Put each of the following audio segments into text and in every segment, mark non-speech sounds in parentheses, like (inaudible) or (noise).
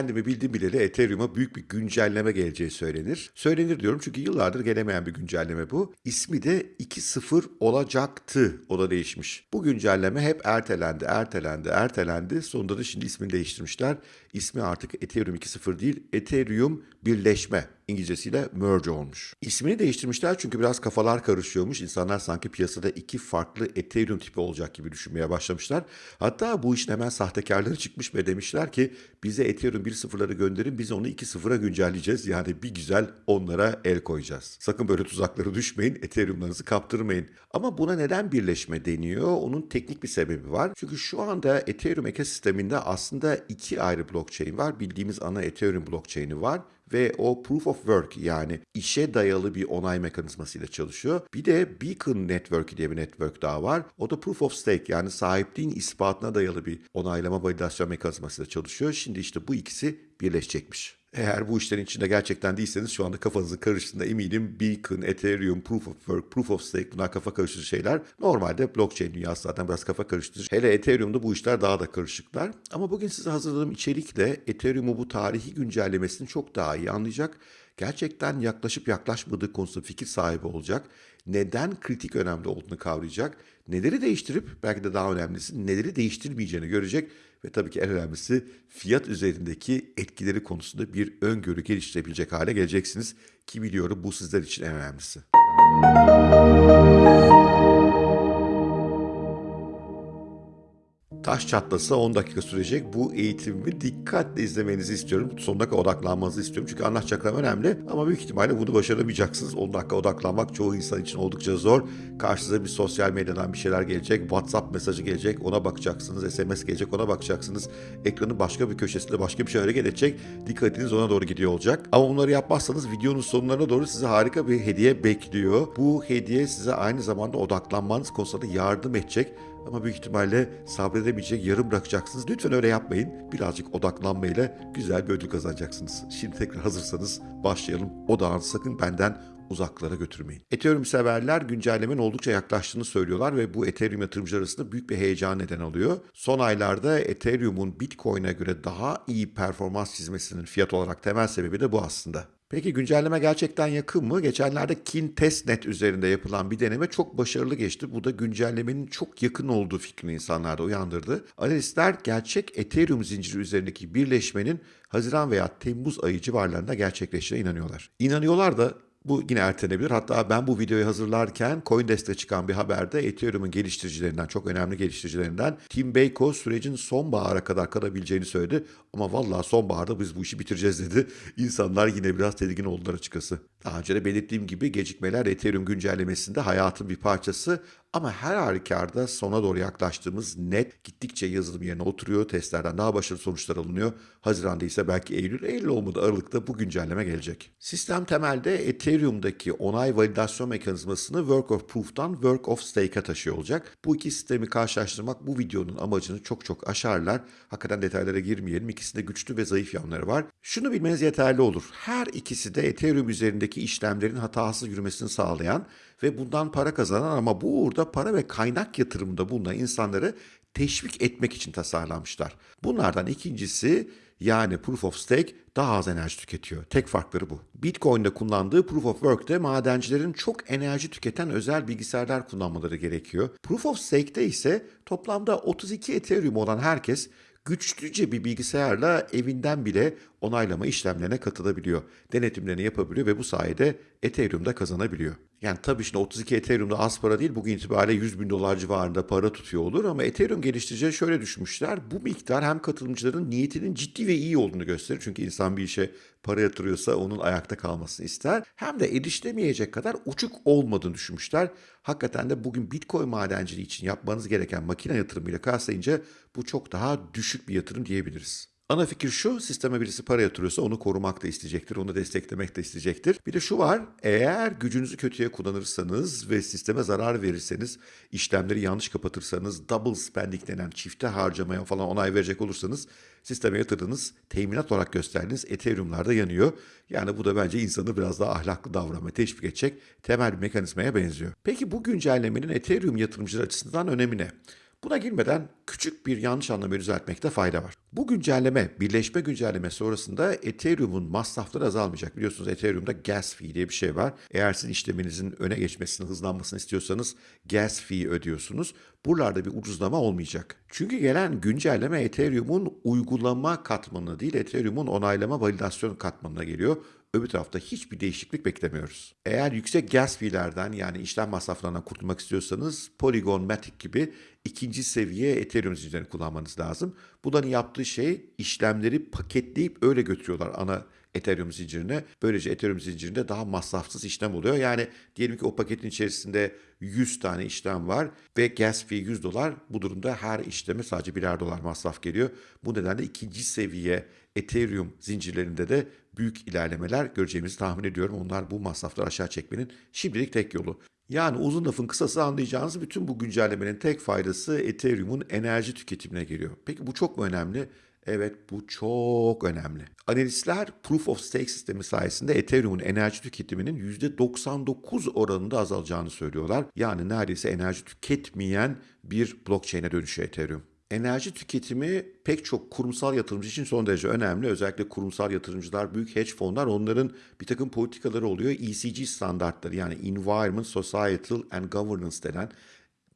kendimi bildim bileli Ethereum'a büyük bir güncelleme geleceği söylenir. Söylenir diyorum çünkü yıllardır gelemeyen bir güncelleme bu. İsmi de 2.0 olacaktı. O da değişmiş. Bu güncelleme hep ertelendi, ertelendi, ertelendi. Sonunda da şimdi ismini değiştirmişler. İsmi artık Ethereum 2.0 değil, Ethereum birleşme. İngilizcesiyle merge olmuş. İsmini değiştirmişler çünkü biraz kafalar karışıyormuş. İnsanlar sanki piyasada iki farklı Ethereum tipi olacak gibi düşünmeye başlamışlar. Hatta bu işin hemen sahtekarları çıkmış ve demişler ki bize Ethereum 1.0'ları gönderin biz onu 2.0'a güncelleyeceğiz. Yani bir güzel onlara el koyacağız. Sakın böyle tuzaklara düşmeyin. Ethereum'larınızı kaptırmayın. Ama buna neden birleşme deniyor? Onun teknik bir sebebi var. Çünkü şu anda Ethereum ekosisteminde aslında iki ayrı blockchain var. Bildiğimiz ana Ethereum blockchain'i var ve o proof of work yani işe dayalı bir onay mekanizmasıyla çalışıyor. Bir de Beacon Network diye bir network daha var. O da proof of stake yani sahipliğin ispatına dayalı bir onaylama validasyon mekanizmasıyla çalışıyor. Şimdi işte bu ikisi birleşecekmiş. Eğer bu işlerin içinde gerçekten değilseniz şu anda kafanızın karıştığında eminim Beacon, Ethereum, Proof of Work, Proof of Stake bunlar kafa karıştırıcı şeyler. Normalde blockchain dünyası zaten biraz kafa karıştırıcı. Hele Ethereum'da bu işler daha da karışıklar. Ama bugün size hazırladığım içerikle Ethereum'u bu tarihi güncellemesini çok daha iyi anlayacak. Gerçekten yaklaşıp yaklaşmadığı konusunda fikir sahibi olacak. Neden kritik önemli olduğunu kavrayacak. Neleri değiştirip belki de daha önemlisi neleri değiştirmeyeceğini görecek ve tabii ki en önemlisi fiyat üzerindeki etkileri konusunda bir öngörü geliştirebilecek hale geleceksiniz ki biliyorum bu sizler için en önemlisi. Taş çatlasa 10 dakika sürecek bu eğitimimi dikkatle izlemenizi istiyorum. Sonuna kadar odaklanmanızı istiyorum. Çünkü anlatacaklarım önemli ama büyük ihtimalle bunu başaramayacaksınız. 10 dakika odaklanmak çoğu insan için oldukça zor. Karşınıza bir sosyal medyadan bir şeyler gelecek. WhatsApp mesajı gelecek ona bakacaksınız. SMS gelecek ona bakacaksınız. Ekranın başka bir köşesinde başka bir şey hareket edecek. Dikkatiniz ona doğru gidiyor olacak. Ama bunları yapmazsanız videonun sonlarına doğru size harika bir hediye bekliyor. Bu hediye size aynı zamanda odaklanmanız konusunda yardım edecek. Ama büyük ihtimalle sabredemeyecek, yarım bırakacaksınız. Lütfen öyle yapmayın. Birazcık odaklanmayla güzel bir ödül kazanacaksınız. Şimdi tekrar hazırsanız başlayalım. Odağınızı sakın benden uzaklara götürmeyin. Ethereum severler güncellemenin oldukça yaklaştığını söylüyorlar ve bu Ethereum yatırımcılar arasında büyük bir heyecan neden oluyor. Son aylarda Ethereum'un Bitcoin'e göre daha iyi performans çizmesinin fiyat olarak temel sebebi de bu aslında. Peki güncelleme gerçekten yakın mı? Geçenlerde Kin Testnet üzerinde yapılan bir deneme çok başarılı geçti. Bu da güncellemenin çok yakın olduğu fikrini insanlarda uyandırdı. Analistler gerçek Ethereum zinciri üzerindeki birleşmenin Haziran veya Temmuz ayı civarlarında gerçekleşeceğine inanıyorlar. İnanıyorlar da bu yine ertelenebilir. Hatta ben bu videoyu hazırlarken CoinDesk'te çıkan bir haberde Ethereum'un geliştiricilerinden, çok önemli geliştiricilerinden Tim Beyko sürecin sonbahara kadar kalabileceğini söyledi. Ama vallahi sonbaharda biz bu işi bitireceğiz dedi. (laughs) İnsanlar yine biraz tedirgin oldular açıkçası. Daha önce de belirttiğim gibi gecikmeler Ethereum güncellemesinde hayatın bir parçası ama her halükarda sona doğru yaklaştığımız net gittikçe yazılım yerine oturuyor. Testlerden daha başarılı sonuçlar alınıyor. Haziranda ise belki Eylül, Eylül olmadı Aralık'ta bu güncelleme gelecek. Sistem temelde Ethereum'daki onay validasyon mekanizmasını Work of Proof'tan Work of Stake'a taşıyor olacak. Bu iki sistemi karşılaştırmak bu videonun amacını çok çok aşarlar. Hakikaten detaylara girmeyelim. İkisinde güçlü ve zayıf yanları var. Şunu bilmeniz yeterli olur. Her ikisi de Ethereum üzerindeki işlemlerin hatasız yürümesini sağlayan ve bundan para kazanan ama bu uğurda para ve kaynak yatırımında bulunan insanları teşvik etmek için tasarlanmışlar. Bunlardan ikincisi yani Proof of Stake daha az enerji tüketiyor. Tek farkları bu. Bitcoin'de kullandığı Proof of Work'te madencilerin çok enerji tüketen özel bilgisayarlar kullanmaları gerekiyor. Proof of Stake'te ise toplamda 32 Ethereum olan herkes güçlüce bir bilgisayarla evinden bile onaylama işlemlerine katılabiliyor. Denetimlerini yapabiliyor ve bu sayede Ethereum'da kazanabiliyor. Yani tabii şimdi 32 Ethereum'da az para değil. Bugün itibariyle 100 bin dolar civarında para tutuyor olur. Ama Ethereum geliştiricileri şöyle düşünmüşler. Bu miktar hem katılımcıların niyetinin ciddi ve iyi olduğunu gösterir. Çünkü insan bir işe para yatırıyorsa onun ayakta kalmasını ister. Hem de erişilemeyecek kadar uçuk olmadığını düşünmüşler. Hakikaten de bugün Bitcoin madenciliği için yapmanız gereken makine yatırımıyla kıyaslayınca bu çok daha düşük bir yatırım diyebiliriz. Ana fikir şu, sisteme birisi para yatırıyorsa onu korumak da isteyecektir, onu desteklemek de isteyecektir. Bir de şu var, eğer gücünüzü kötüye kullanırsanız ve sisteme zarar verirseniz, işlemleri yanlış kapatırsanız, double spending denen çifte harcamaya falan onay verecek olursanız, sisteme yatırdığınız, teminat olarak gösterdiğiniz Ethereum'lar da yanıyor. Yani bu da bence insanı biraz daha ahlaklı davranmaya teşvik edecek temel bir mekanizmaya benziyor. Peki bu güncellemenin Ethereum yatırımcılar açısından önemi ne? Buna girmeden küçük bir yanlış anlamayı düzeltmekte fayda var. Bu güncelleme, birleşme güncelleme sonrasında Ethereum'un masrafları azalmayacak. Biliyorsunuz Ethereum'da gas fee diye bir şey var. Eğer sizin işleminizin öne geçmesini, hızlanmasını istiyorsanız gas fee ödüyorsunuz. Buralarda bir ucuzlama olmayacak. Çünkü gelen güncelleme Ethereum'un uygulama katmanına değil, Ethereum'un onaylama validasyon katmanına geliyor. Öbür tarafta hiçbir değişiklik beklemiyoruz. Eğer yüksek gas fee'lerden yani işlem masraflarından kurtulmak istiyorsanız Polygon Matic gibi ikinci seviye Ethereum zincirini kullanmanız lazım. Bunların yaptığı şey işlemleri paketleyip öyle götürüyorlar ana Ethereum zincirine. Böylece Ethereum zincirinde daha masrafsız işlem oluyor. Yani diyelim ki o paketin içerisinde 100 tane işlem var ve gas fee 100 dolar. Bu durumda her işleme sadece birer dolar masraf geliyor. Bu nedenle ikinci seviye Ethereum zincirlerinde de büyük ilerlemeler göreceğimizi tahmin ediyorum. Onlar bu masrafları aşağı çekmenin şimdilik tek yolu. Yani uzun lafın kısası anlayacağınız bütün bu güncellemenin tek faydası Ethereum'un enerji tüketimine geliyor. Peki bu çok mu önemli? Evet bu çok önemli. Analistler Proof of Stake sistemi sayesinde Ethereum'un enerji tüketiminin %99 oranında azalacağını söylüyorlar. Yani neredeyse enerji tüketmeyen bir blockchain'e dönüşüyor Ethereum. Enerji tüketimi pek çok kurumsal yatırımcı için son derece önemli. Özellikle kurumsal yatırımcılar, büyük hedge fonlar onların bir takım politikaları oluyor. ESG standartları yani Environment, Societal and Governance denen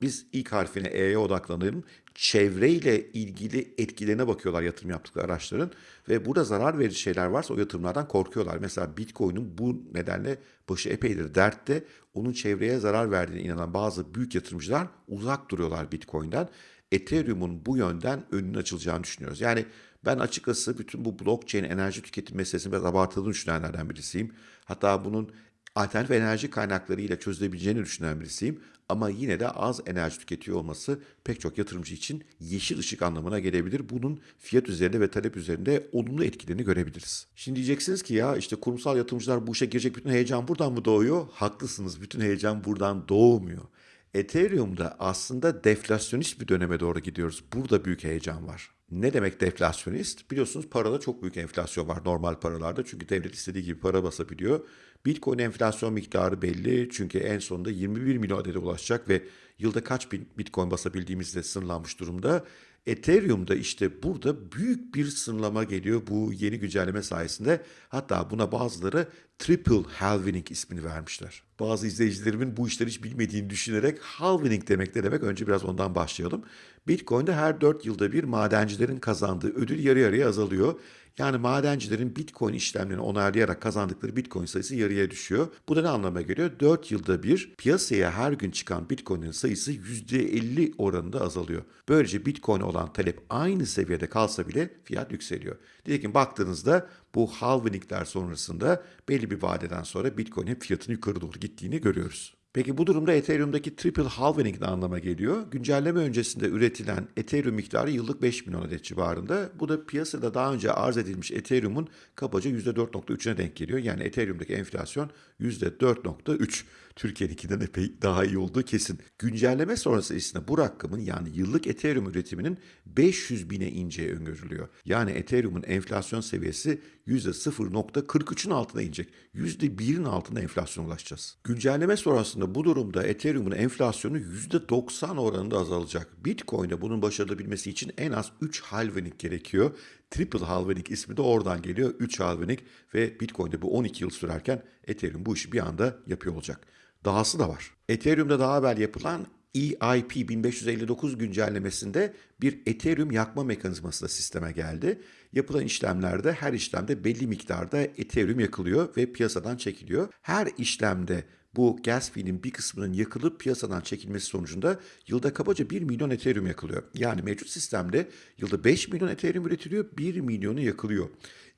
biz ilk harfine E'ye odaklanalım. Çevreyle ilgili etkilerine bakıyorlar yatırım yaptıkları araçların ve burada zarar verici şeyler varsa o yatırımlardan korkuyorlar. Mesela Bitcoin'in bu nedenle başı epeydir dertte. Onun çevreye zarar verdiğine inanan bazı büyük yatırımcılar uzak duruyorlar Bitcoin'den. Ethereum'un bu yönden önünün açılacağını düşünüyoruz. Yani ben açıkçası bütün bu blockchain enerji tüketim meselesini biraz abartıldığını düşünenlerden birisiyim. Hatta bunun alternatif enerji kaynaklarıyla çözülebileceğini düşünen birisiyim. Ama yine de az enerji tüketiyor olması pek çok yatırımcı için yeşil ışık anlamına gelebilir. Bunun fiyat üzerinde ve talep üzerinde olumlu etkilerini görebiliriz. Şimdi diyeceksiniz ki ya işte kurumsal yatırımcılar bu işe girecek bütün heyecan buradan mı doğuyor? Haklısınız bütün heyecan buradan doğmuyor. Ethereum'da aslında deflasyonist bir döneme doğru gidiyoruz. Burada büyük heyecan var. Ne demek deflasyonist? Biliyorsunuz parada çok büyük enflasyon var normal paralarda. Çünkü devlet istediği gibi para basabiliyor. Bitcoin enflasyon miktarı belli. Çünkü en sonunda 21 milyon adede ulaşacak ve yılda kaç bin Bitcoin basabildiğimizde sınırlanmış durumda. Ethereum'da işte burada büyük bir sınırlama geliyor bu yeni güncelleme sayesinde. Hatta buna bazıları Triple Halvening ismini vermişler. Bazı izleyicilerimin bu işleri hiç bilmediğini düşünerek halvening demek ne demek? Önce biraz ondan başlayalım. Bitcoin'de her 4 yılda bir madencilerin kazandığı ödül yarı yarıya azalıyor. Yani madencilerin Bitcoin işlemlerini onaylayarak kazandıkları Bitcoin sayısı yarıya düşüyor. Bu da ne anlama geliyor? 4 yılda bir piyasaya her gün çıkan Bitcoin'in sayısı %50 oranında azalıyor. Böylece Bitcoin olan talep aynı seviyede kalsa bile fiyat yükseliyor. Nitekim baktığınızda bu halvingler sonrasında belli bir vadeden sonra Bitcoin'in fiyatının yukarı doğru gittiğini görüyoruz. Peki bu durumda Ethereum'daki triple halving ne anlama geliyor? Güncelleme öncesinde üretilen Ethereum miktarı yıllık 5 milyon adet civarında. Bu da piyasada daha önce arz edilmiş Ethereum'un kabaca %4.3'üne denk geliyor. Yani Ethereum'daki enflasyon %4.3. Türkiye'ninkinden epey daha iyi olduğu kesin. Güncelleme sonrası ise bu rakamın yani yıllık Ethereum üretiminin 500 bine ineceği öngörülüyor. Yani Ethereum'un enflasyon seviyesi %0.43'ün altına inecek. %1'in altına enflasyona ulaşacağız. Güncelleme sonrasında bu durumda Ethereum'un enflasyonu %90 oranında azalacak. Bitcoin'de bunun başarılabilmesi için en az 3 halvening gerekiyor. Triple halvening ismi de oradan geliyor. 3 halvening ve Bitcoin'de bu 12 yıl sürerken Ethereum bu işi bir anda yapıyor olacak. Dahası da var. Ethereum'da daha evvel yapılan EIP 1559 güncellemesinde bir Ethereum yakma mekanizması da sisteme geldi. Yapılan işlemlerde her işlemde belli miktarda Ethereum yakılıyor ve piyasadan çekiliyor. Her işlemde bu gas fee'nin bir kısmının yakılıp piyasadan çekilmesi sonucunda yılda kabaca 1 milyon Ethereum yakılıyor. Yani mevcut sistemde yılda 5 milyon Ethereum üretiliyor, 1 milyonu yakılıyor.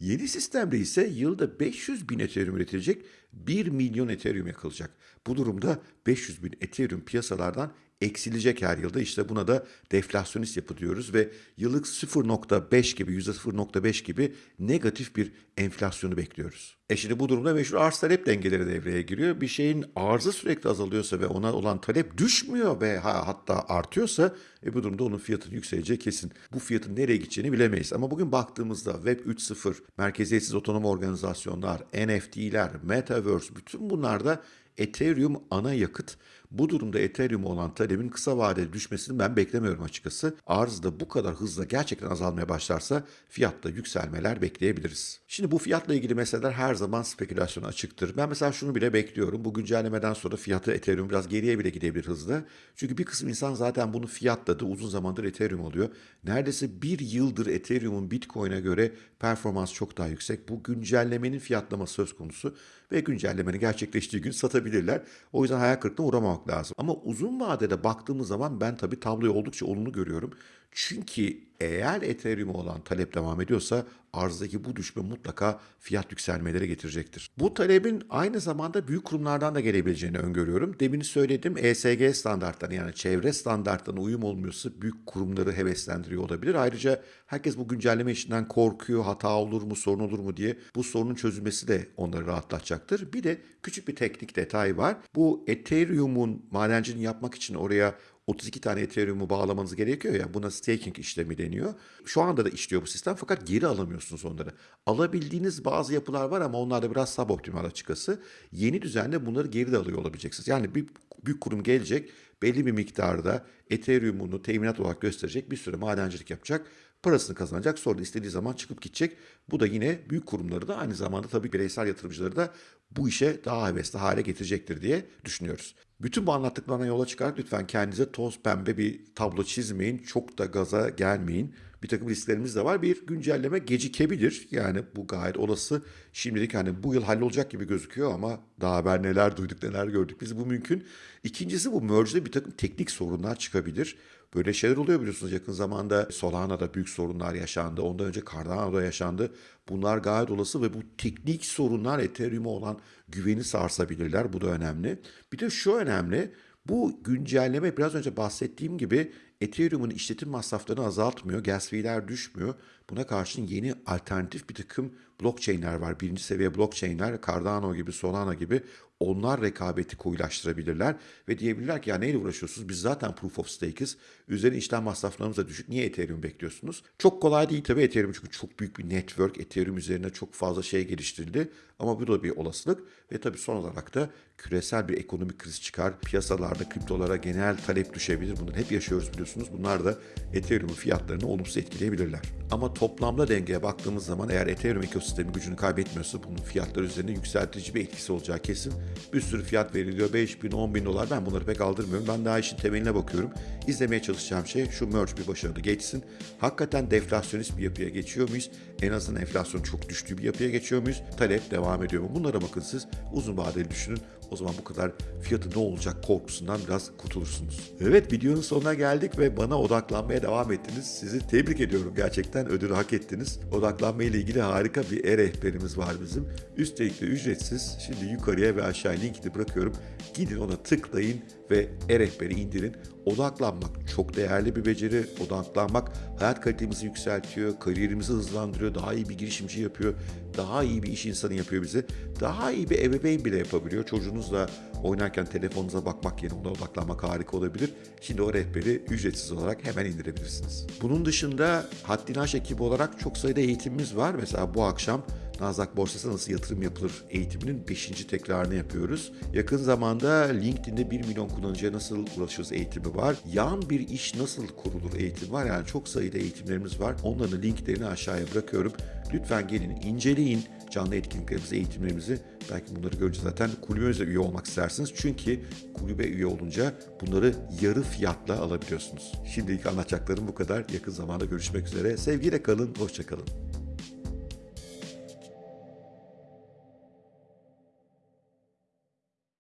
Yeni sistemde ise yılda 500 bin Ethereum üretilecek, 1 milyon Ethereum yakılacak. Bu durumda 500 bin Ethereum piyasalardan eksilecek her yılda. İşte buna da deflasyonist yapı diyoruz ve yıllık 0.5 gibi %0.5 gibi negatif bir enflasyonu bekliyoruz. E şimdi bu durumda meşhur arz talep dengeleri devreye giriyor. Bir şeyin arzı sürekli azalıyorsa ve ona olan talep düşmüyor ve hatta artıyorsa e bu durumda onun fiyatının yükseleceği kesin. Bu fiyatın nereye gideceğini bilemeyiz. Ama bugün baktığımızda Web 3.0, merkeziyetsiz otonom organizasyonlar, NFT'ler, Metaverse bütün bunlarda Ethereum ana yakıt. Bu durumda Ethereum'a olan talebin kısa vadede düşmesini ben beklemiyorum açıkçası. Arz da bu kadar hızla gerçekten azalmaya başlarsa fiyatta yükselmeler bekleyebiliriz. Şimdi bu fiyatla ilgili meseleler her zaman spekülasyona açıktır. Ben mesela şunu bile bekliyorum. Bu güncellemeden sonra fiyatı Ethereum biraz geriye bile gidebilir hızla. Çünkü bir kısım insan zaten bunu fiyatladı. Uzun zamandır Ethereum oluyor. Neredeyse bir yıldır Ethereum'un Bitcoin'e göre performans çok daha yüksek. Bu güncellemenin fiyatlaması söz konusu ve güncellemenin gerçekleştiği gün satabilirler. O yüzden hayal kırıklığına uğramamak lazım. Ama uzun vadede baktığımız zaman ben tabii tabloyu oldukça olumlu görüyorum. Çünkü eğer Ethereum'a olan talep devam ediyorsa arzdaki bu düşme mutlaka fiyat yükselmeleri getirecektir. Bu talebin aynı zamanda büyük kurumlardan da gelebileceğini öngörüyorum. Demin söyledim ESG standartlarına yani çevre standartlarına uyum olmuyorsa büyük kurumları heveslendiriyor olabilir. Ayrıca herkes bu güncelleme işinden korkuyor, hata olur mu, sorun olur mu diye bu sorunun çözülmesi de onları rahatlatacaktır. Bir de küçük bir teknik detay var. Bu Ethereum'un madenciliğini yapmak için oraya 32 tane Ethereum'u bağlamanız gerekiyor ya buna staking işlemi deniyor. Şu anda da işliyor bu sistem fakat geri alamıyorsunuz onları. Alabildiğiniz bazı yapılar var ama onlar da biraz suboptimal açıkçası. Yeni düzenle bunları geri de alıyor olabileceksiniz. Yani bir büyük kurum gelecek belli bir miktarda Ethereum'unu teminat olarak gösterecek bir süre madencilik yapacak. Parasını kazanacak sonra istediği zaman çıkıp gidecek. Bu da yine büyük kurumları da aynı zamanda tabii bireysel yatırımcıları da bu işe daha hevesli hale getirecektir diye düşünüyoruz. Bütün bu anlattıklarına yola çıkarak lütfen kendinize toz pembe bir tablo çizmeyin. Çok da gaza gelmeyin. Bir takım risklerimiz de var. Bir güncelleme gecikebilir. Yani bu gayet olası. Şimdilik hani bu yıl hallolacak gibi gözüküyor ama daha haber neler duyduk neler gördük. Biz bu mümkün. İkincisi bu merge'de bir takım teknik sorunlar çıkabilir. Böyle şeyler oluyor biliyorsunuz yakın zamanda Solana'da büyük sorunlar yaşandı. Ondan önce Cardano'da yaşandı. Bunlar gayet olası ve bu teknik sorunlar Ethereum'a olan güveni sarsabilirler. Bu da önemli. Bir de şu önemli. Bu güncelleme biraz önce bahsettiğim gibi Ethereum'un işletim masraflarını azaltmıyor. Gas fee'ler düşmüyor. Buna karşın yeni alternatif bir takım blockchain'ler var. Birinci seviye blockchain'ler Cardano gibi, Solana gibi onlar rekabeti koyulaştırabilirler ve diyebilirler ki ya neyle uğraşıyorsunuz? Biz zaten proof of stake'iz. Üzerine işlem masraflarımız da düşük. Niye Ethereum bekliyorsunuz? Çok kolay değil tabii Ethereum çünkü çok büyük bir network. Ethereum üzerine çok fazla şey geliştirildi. Ama bu da bir olasılık ve tabii son olarak da küresel bir ekonomik kriz çıkar. Piyasalarda kriptolara genel talep düşebilir. Bunları hep yaşıyoruz biliyorsunuz. Bunlar da Ethereum'un fiyatlarını olumsuz etkileyebilirler. Ama toplamda dengeye baktığımız zaman eğer Ethereum ekosistemi gücünü kaybetmiyorsa bunun fiyatlar üzerinde yükseltici bir etkisi olacağı kesin. Bir sürü fiyat veriliyor. 5 bin, 10 bin dolar. Ben bunları pek aldırmıyorum. Ben daha işin temeline bakıyorum. İzlemeye çalışacağım şey şu merge bir başarılı geçsin. Hakikaten deflasyonist bir yapıya geçiyor muyuz? En azından enflasyon çok düştüğü bir yapıya geçiyor muyuz? Talep devam ediyor mu? Bunlara bakın siz. Uzun vadeli düşünün. O zaman bu kadar fiyatı ne olacak korkusundan biraz kurtulursunuz. Evet videonun sonuna geldik ve bana odaklanmaya devam ettiniz. Sizi tebrik ediyorum. Gerçekten ödülü hak ettiniz. Odaklanma ile ilgili harika bir e-rehberimiz var bizim. Üstelik de ücretsiz. Şimdi yukarıya ve aşağıya linkini bırakıyorum. Gidin ona tıklayın ve e-rehberi indirin. Odaklanmak çok değerli bir beceri. Odaklanmak hayat kalitemizi yükseltiyor, kariyerimizi hızlandırıyor, daha iyi bir girişimci yapıyor, daha iyi bir iş insanı yapıyor bizi. Daha iyi bir ebeveyn bile yapabiliyor. Çocuğunuzla oynarken telefonunuza bakmak yerine ona odaklanmak harika olabilir. Şimdi o rehberi ücretsiz olarak hemen indirebilirsiniz. Bunun dışında Haddini Aş ekibi olarak çok sayıda eğitimimiz var. Mesela bu akşam Nasdaq borsasına nasıl yatırım yapılır eğitiminin 5. tekrarını yapıyoruz. Yakın zamanda LinkedIn'de 1 milyon kullanıcıya nasıl ulaşırız eğitimi var. Yan bir iş nasıl kurulur eğitim var. Yani çok sayıda eğitimlerimiz var. Onların linklerini aşağıya bırakıyorum. Lütfen gelin inceleyin canlı etkinliklerimizi, eğitimlerimizi. Belki bunları görünce zaten kulübümüze üye olmak istersiniz. Çünkü kulübe üye olunca bunları yarı fiyatla alabiliyorsunuz. Şimdilik anlatacaklarım bu kadar. Yakın zamanda görüşmek üzere. Sevgiyle kalın, hoşçakalın.